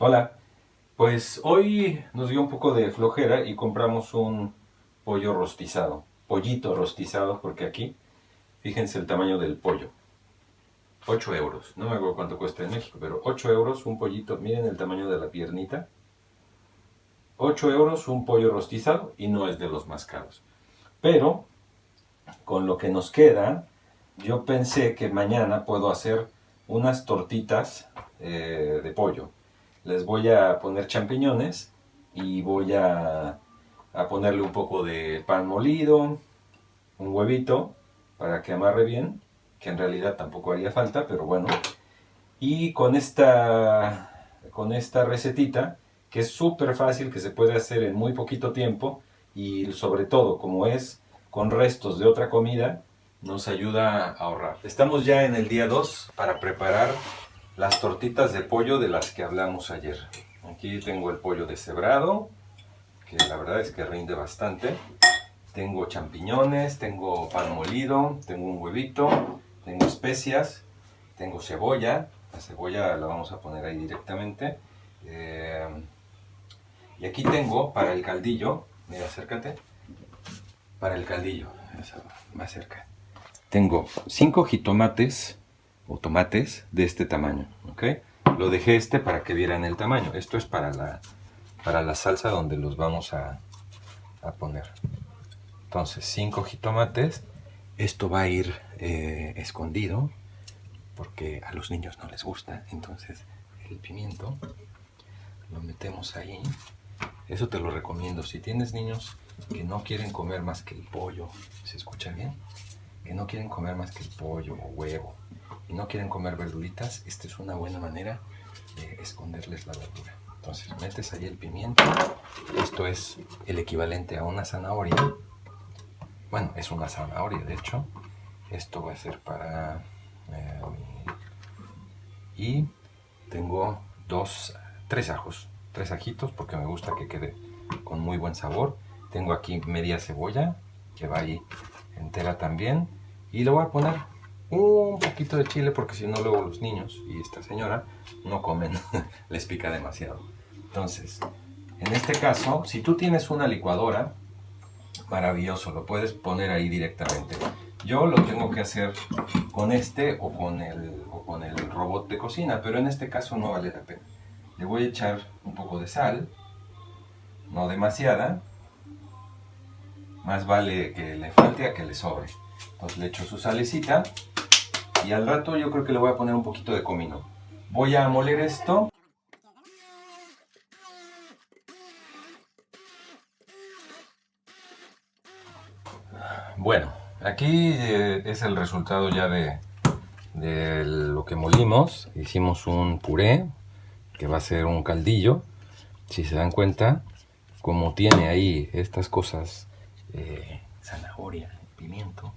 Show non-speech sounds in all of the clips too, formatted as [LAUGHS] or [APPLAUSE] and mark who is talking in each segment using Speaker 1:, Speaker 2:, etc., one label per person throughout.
Speaker 1: Hola, pues hoy nos dio un poco de flojera y compramos un pollo rostizado, pollito rostizado, porque aquí, fíjense el tamaño del pollo, 8 euros, no me acuerdo cuánto cuesta en México, pero 8 euros un pollito, miren el tamaño de la piernita, 8 euros un pollo rostizado y no es de los más caros, pero con lo que nos queda, yo pensé que mañana puedo hacer unas tortitas eh, de pollo, les voy a poner champiñones y voy a, ponerle un poco de pan molido, un huevito para que amarre bien, que en realidad tampoco haría falta, pero bueno. Y con esta, con esta recetita, que es súper fácil, que se puede hacer en muy poquito tiempo, y sobre todo, como es con restos de otra comida, nos ayuda a ahorrar. Estamos ya en el día 2 para preparar las tortitas de pollo de las que hablamos ayer. Aquí tengo el pollo deshebrado, que la verdad es que rinde bastante. Tengo champiñones, tengo pan molido, tengo un huevito, tengo especias, tengo cebolla. La cebolla la vamos a poner ahí directamente. Eh, y aquí tengo para el caldillo, mira, acércate. Para el caldillo, más cerca. Tengo cinco jitomates o tomates de este tamaño, ¿ok? Lo dejé este para que vieran el tamaño. Esto es para la, para la salsa donde los vamos a, a poner. Entonces, cinco jitomates. Esto va a ir eh, escondido porque a los niños no les gusta. Entonces, el pimiento lo metemos ahí. Eso te lo recomiendo. Si tienes niños que no quieren comer más que el pollo, ¿se escucha bien? Que no quieren comer más que el pollo o huevo y no quieren comer verduritas, esta es una buena manera de esconderles la verdura. Entonces metes ahí el pimiento, esto es el equivalente a una zanahoria, bueno, es una zanahoria de hecho, esto va a ser para... Eh, y tengo dos, tres ajos, tres ajitos porque me gusta que quede con muy buen sabor. Tengo aquí media cebolla que va ahí entera también y lo voy a poner un poquito de chile porque si no luego los niños y esta señora no comen, [LAUGHS] les pica demasiado. Entonces, en este caso, si tú tienes una licuadora, maravilloso, lo puedes poner ahí directamente. Yo lo tengo que hacer con este o con el, o con el robot de cocina, pero en este caso no vale la pena. Le voy a echar un poco de sal, no demasiada, más vale que le falte a que le sobre. Entonces le echo su salecita y al rato yo creo que le voy a poner un poquito de comino. Voy a moler esto. Bueno, aquí eh, es el resultado ya de, lo que molimos. Hicimos un puré, que va a ser un caldillo. Si se dan cuenta, como tiene ahí estas cosas, eh, zanahoria, pimiento,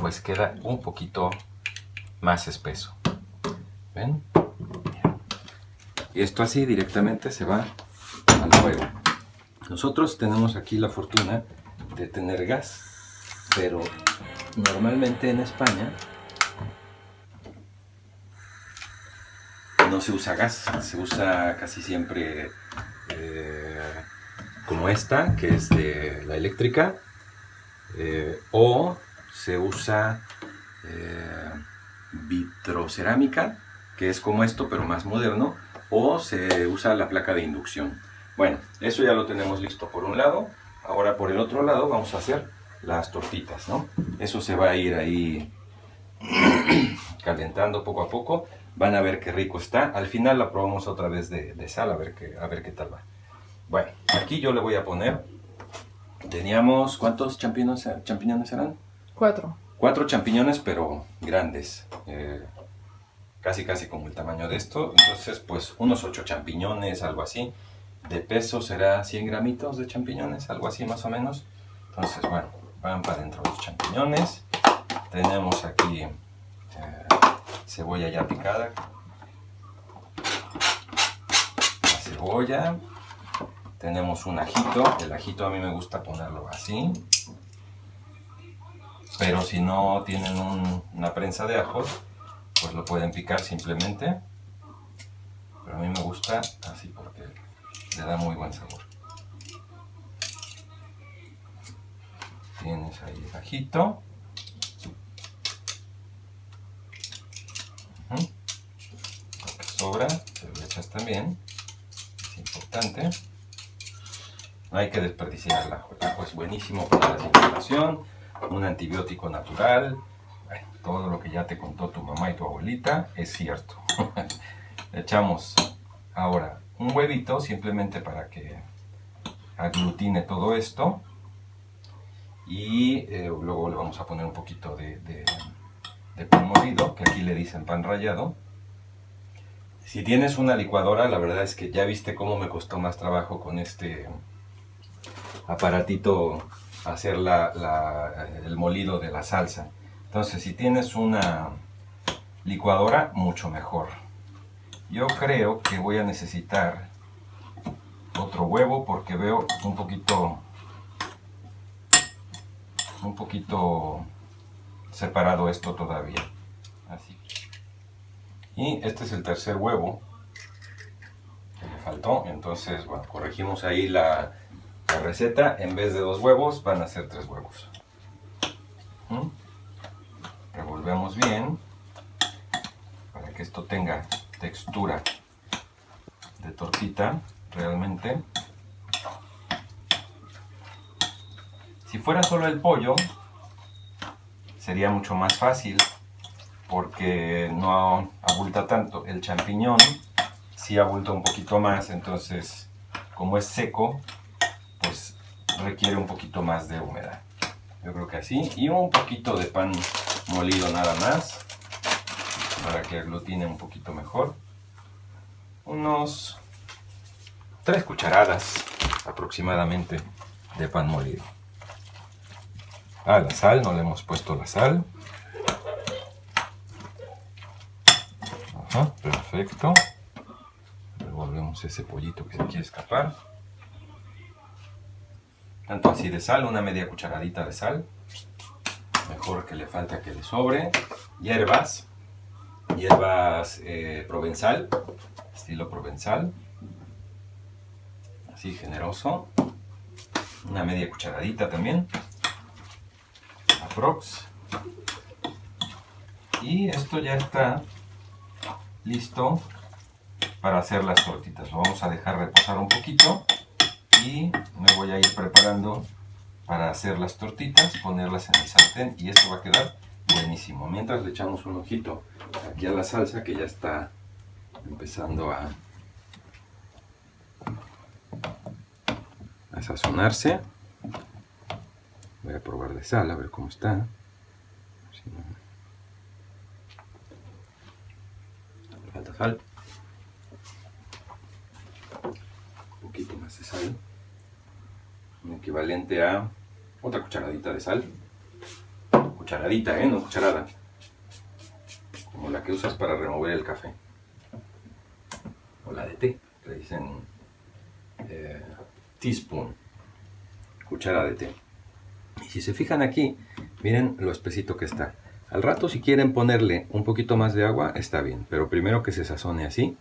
Speaker 1: pues queda un poquito más espeso. ¿Ven? Y esto así directamente se va al fuego. Nosotros tenemos aquí la fortuna de tener gas, pero normalmente en España no se usa gas, se usa casi siempre eh, como esta, que es de la eléctrica, eh, o se usa eh, vitrocerámica, que es como esto, pero más moderno, o se usa la placa de inducción. Bueno, eso ya lo tenemos listo por un lado. Ahora por el otro lado vamos a hacer las tortitas, ¿no? Eso se va a ir ahí [CLEARS THROAT] calentando poco a poco. Van a ver qué rico está. Al final la probamos otra vez de, sal, a ver, qué, a ver qué tal va. Bueno, aquí yo le voy a poner... Teníamos... ¿Cuántos champiñones, champiñones eran?
Speaker 2: Cuatro.
Speaker 1: Champiñones, pero grandes. Eh, casi casi como el tamaño de esto. Entonces, pues unos ocho champiñones, algo así. De peso será 100 gramitos de champiñones, algo así más o menos. Entonces, bueno, van para adentro los champiñones. Tenemos aquí eh, cebolla ya picada. La cebolla. Tenemos un ajito. El ajito a mí me gusta ponerlo así pero si no tienen una prensa de ajos, pues lo pueden picar simplemente. Pero a mí me gusta Le da muy buen sabor. Tienes ahí bajito. Lo que sobra, te lo echas también. Es importante. No hay que desperdiciar el ajo. El ajo es buenísimo para la circulación, un antibiótico natural. todo lo que ya te contó tu mamá y tu abuelita es cierto. [LAUGHS] Le echamos ahora un huevito simplemente para que aglutine todo esto. Y eh, luego le vamos a poner un poquito de, de pan molido, que aquí le dicen pan rallado. Si tienes una licuadora, la verdad es que ya viste cómo me costó más trabajo con este aparatito hacer el molido de la salsa. Entonces, si tienes una licuadora, mucho mejor. Yo creo que voy a necesitar otro huevo porque veo un poquito un poquito separado esto todavía. Así. Y este es el tercer huevo que me faltó. Entonces, bueno, corregimos ahí la, la receta, en vez de dos huevos, van a ser tres huevos. ¿Mm? Revolvemos bien para que esto tenga textura de tortita realmente. Si fuera solo el pollo, sería mucho más fácil porque no abulta tanto. El champiñón sí abulta un poquito más, entonces como es seco, requiere un poquito más de humedad. Yo creo que así. Y un poquito de pan molido nada más. Para que aglutine un poquito mejor. Unos 3 cucharadas aproximadamente de pan molido. Ah, la sal, no le hemos puesto la sal. Perfecto. Revolvemos ese pollito que se quiere escapar tanto así de sal, una media cucharadita de sal, mejor que le falta que le sobre, hierbas, hierbas eh, provenzal, estilo provenzal, así generoso, una media cucharadita también, aprox, y esto ya está listo para hacer las tortitas, lo vamos a dejar reposar un poquito y me voy a ir preparando para hacer las tortitas, ponerlas en el sartén y esto va a quedar buenísimo. Mientras le echamos un ojito aquí a la salsa que ya está empezando a, sazonarse. Voy a probar de sal a ver cómo está. Falta sal. Un poquito más de sal equivalente a otra cucharadita de sal. Cucharadita, ¿eh? No cucharada. Como la que usas para remover el café. O la de té, le dicen eh, teaspoon. Cuchara de té. Y si se fijan aquí, miren lo espesito que está. Al rato si quieren ponerle un poquito más de agua, está bien. Pero primero que se sazone así.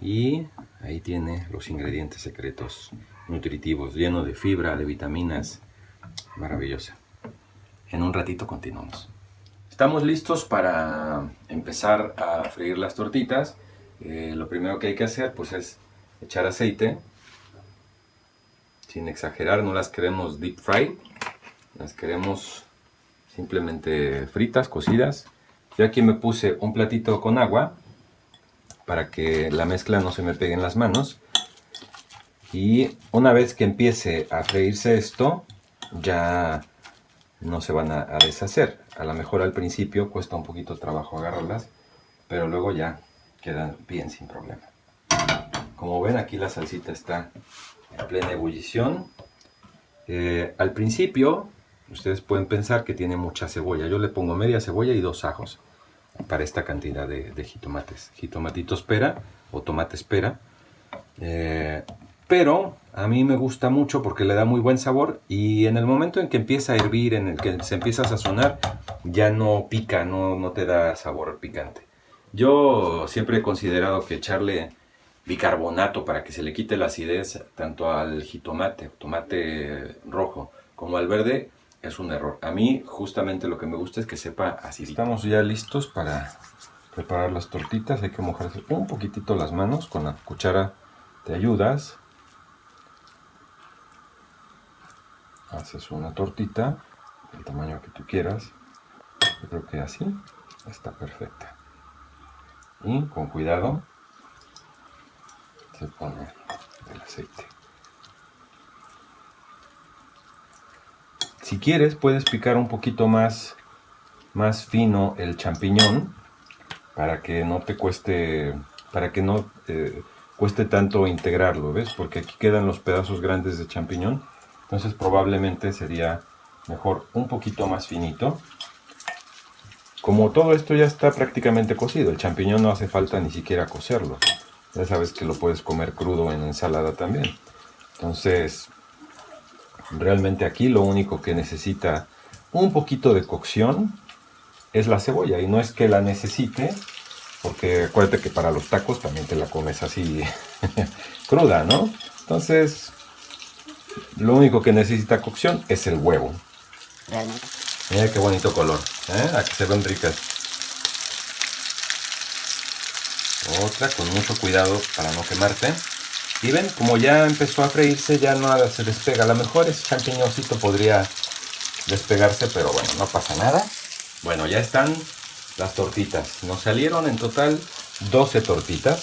Speaker 1: Y ahí tiene los ingredientes secretos nutritivos, lleno de fibra, de vitaminas. Maravillosa. En un ratito continuamos. Estamos listos para empezar a freír las tortitas. Eh, lo primero que hay que hacer pues es echar aceite. Sin exagerar, no las queremos deep fry. Las queremos simplemente fritas, cocidas. Yo aquí me puse un platito con agua para que la mezcla no se me pegue en las manos. Y una vez que empiece a freírse esto, ya no se van a, deshacer. A lo mejor al principio cuesta un poquito trabajo agarrarlas, pero luego ya quedan bien sin problema. Como ven aquí la salsita está en plena ebullición. Eh, al principio ustedes pueden pensar que tiene mucha cebolla. Yo le pongo media cebolla y dos ajos para esta cantidad de, jitomates. Jitomatitos pera o tomate espera. Eh, pero a mí me gusta mucho porque le da muy buen sabor y en el momento en que empieza a hervir, en el que se empieza a sazonar, ya no pica, no, no te da sabor picante. Yo siempre he considerado que echarle bicarbonato para que se le quite la acidez tanto al jitomate, tomate rojo, como al verde, es un error. A mí justamente lo que me gusta es que sepa así. Estamos ya listos para preparar las tortitas. Hay que mojarse un poquitito las manos con la cuchara. Te ayudas. Haces una tortita del tamaño que tú quieras. Yo creo que así está perfecta. Y con cuidado se pone el aceite. Si quieres, puedes picar un poquito más, más fino el champiñón para que no te cueste, para que no eh, cueste tanto integrarlo, ¿ves? Porque aquí quedan los pedazos grandes de champiñón, entonces probablemente sería mejor un poquito más finito. Como todo esto ya está prácticamente cocido, el champiñón no hace falta ni siquiera cocerlo. Ya sabes que lo puedes comer crudo en ensalada también. Entonces, Realmente aquí lo único que necesita un poquito de cocción es la cebolla. Y no es que la necesite, porque acuérdate que para los tacos también te la comes así [LAUGHS] cruda, ¿no? Entonces, lo único que necesita cocción es el huevo. Mira qué bonito color. ¿eh? Aquí se ven ricas. Otra con mucho cuidado para no quemarte. Y ven, como ya empezó a freírse, ya nada se despega. A lo mejor ese champiñoncito podría despegarse, pero bueno, no pasa nada. Bueno, ya están las tortitas. Nos salieron en total 12 tortitas.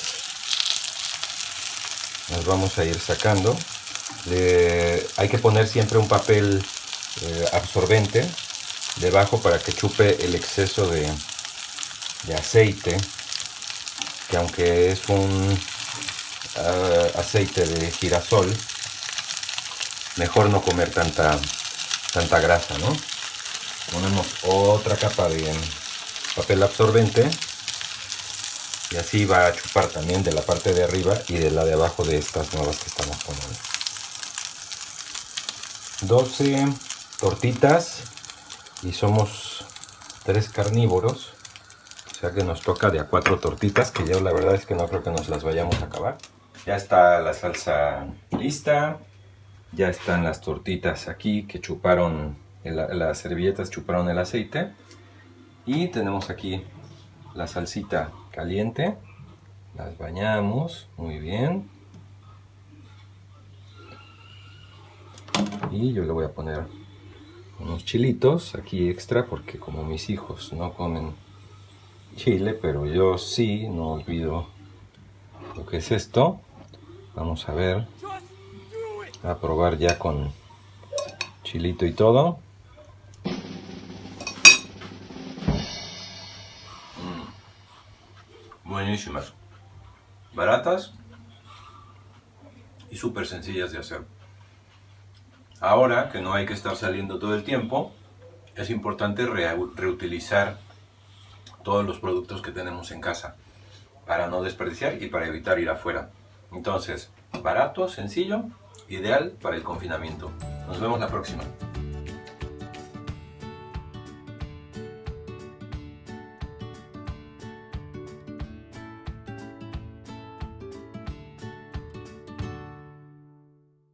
Speaker 1: Las vamos a ir sacando. Hay que poner siempre un papel eh, absorbente debajo para que chupe el exceso de, de aceite. Que aunque es un eh, aceite de girasol, mejor no comer tanta, tanta grasa, ¿no? Ponemos otra capa de papel absorbente y así va a chupar también de la parte de arriba y de la de abajo de estas nuevas que estamos poniendo. 12 tortitas y somos tres carnívoros o sea que nos toca de a cuatro tortitas que yo la verdad es que no creo que nos las vayamos a acabar ya está la salsa lista. Ya están las tortitas aquí que chuparon, las servilletas chuparon el aceite. Y tenemos aquí la salsita caliente. Las bañamos muy bien. Y yo le voy a poner unos chilitos aquí extra porque como mis hijos no comen chile, pero yo sí, no olvido lo que es esto. Vamos a ver. A probar ya con chilito y todo. Mm. Buenísimas. Baratas y súper sencillas de hacer. Ahora que no hay que estar saliendo todo el tiempo, es importante reutilizar todos los productos que tenemos en casa para no desperdiciar y para evitar ir afuera. Entonces, barato, sencillo, ideal para el confinamiento. Nos vemos la próxima.